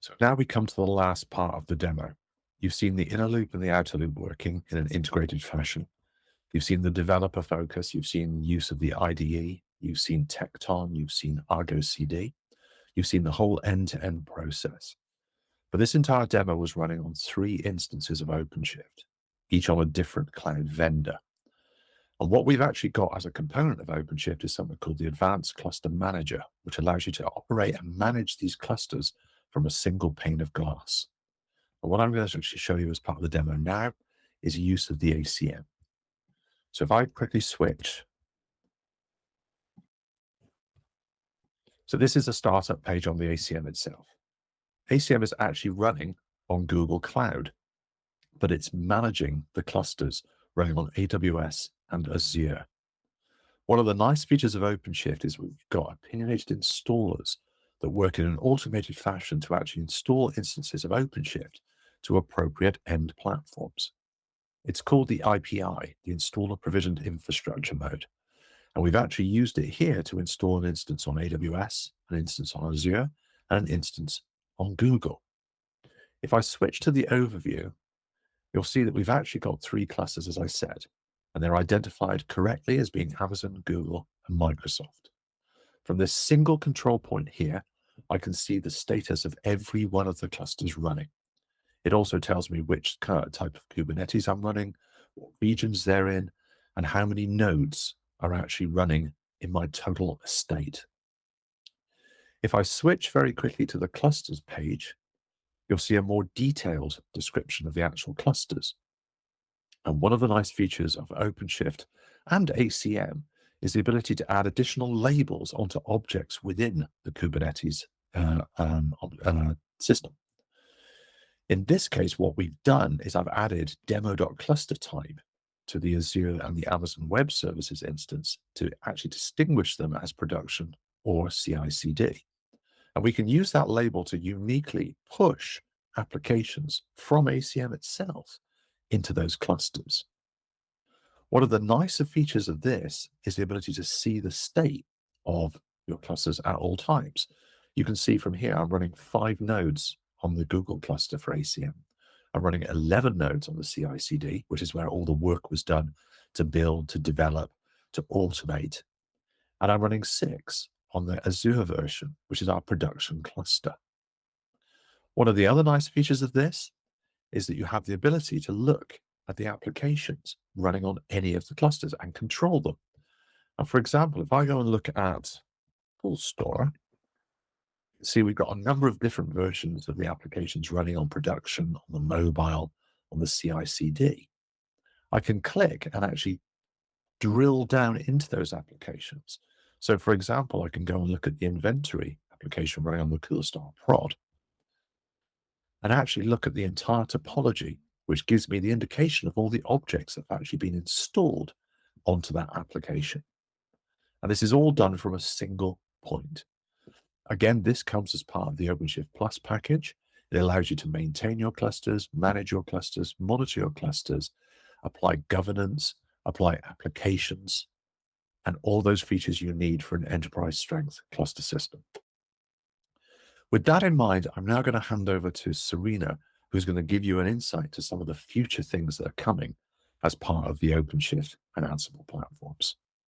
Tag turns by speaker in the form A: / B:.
A: So now we come to the last part of the demo. You've seen the inner loop and the outer loop working in an integrated fashion. You've seen the developer focus. You've seen use of the IDE. You've seen Tekton. You've seen Argo CD. You've seen the whole end-to-end -end process. But this entire demo was running on three instances of OpenShift, each on a different cloud vendor. And what we've actually got as a component of OpenShift is something called the Advanced Cluster Manager, which allows you to operate and manage these clusters from a single pane of glass. And what I'm going to actually show you as part of the demo now is use of the ACM. So if I quickly switch. So this is a startup page on the ACM itself. ACM is actually running on Google Cloud, but it's managing the clusters running on AWS and Azure. One of the nice features of OpenShift is we've got opinionated installers that work in an automated fashion to actually install instances of OpenShift to appropriate end platforms. It's called the IPI, the Installer Provisioned Infrastructure Mode. And we've actually used it here to install an instance on AWS, an instance on Azure, and an instance on Google. If I switch to the overview, you'll see that we've actually got three clusters, as I said, and they're identified correctly as being Amazon, Google, and Microsoft. From this single control point here, I can see the status of every one of the clusters running. It also tells me which type of Kubernetes I'm running, what regions they're in, and how many nodes are actually running in my total estate. If I switch very quickly to the clusters page, you'll see a more detailed description of the actual clusters. And one of the nice features of OpenShift and ACM is the ability to add additional labels onto objects within the Kubernetes uh, um, uh, system. In this case, what we've done is I've added demo.cluster type to the Azure and the Amazon Web Services instance to actually distinguish them as production or CI/CD. And we can use that label to uniquely push applications from ACM itself into those clusters. One of the nicer features of this is the ability to see the state of your clusters at all times. You can see from here, I'm running five nodes on the Google cluster for ACM. I'm running 11 nodes on the CI CD, which is where all the work was done to build, to develop, to automate. And I'm running six on the Azure version, which is our production cluster. One of the other nice features of this is that you have the ability to look at the applications running on any of the clusters and control them. And for example, if I go and look at Coolstore, see we've got a number of different versions of the applications running on production, on the mobile, on the CI/CD. I can click and actually drill down into those applications. So for example, I can go and look at the inventory application running on the Coolstore prod and actually look at the entire topology, which gives me the indication of all the objects that have actually been installed onto that application. And this is all done from a single point. Again, this comes as part of the OpenShift Plus package. It allows you to maintain your clusters, manage your clusters, monitor your clusters, apply governance, apply applications, and all those features you need for an enterprise strength cluster system. With that in mind, I'm now going to hand over to Serena, who's going to give you an insight to some of the future things that are coming as part of the OpenShift and Ansible platforms.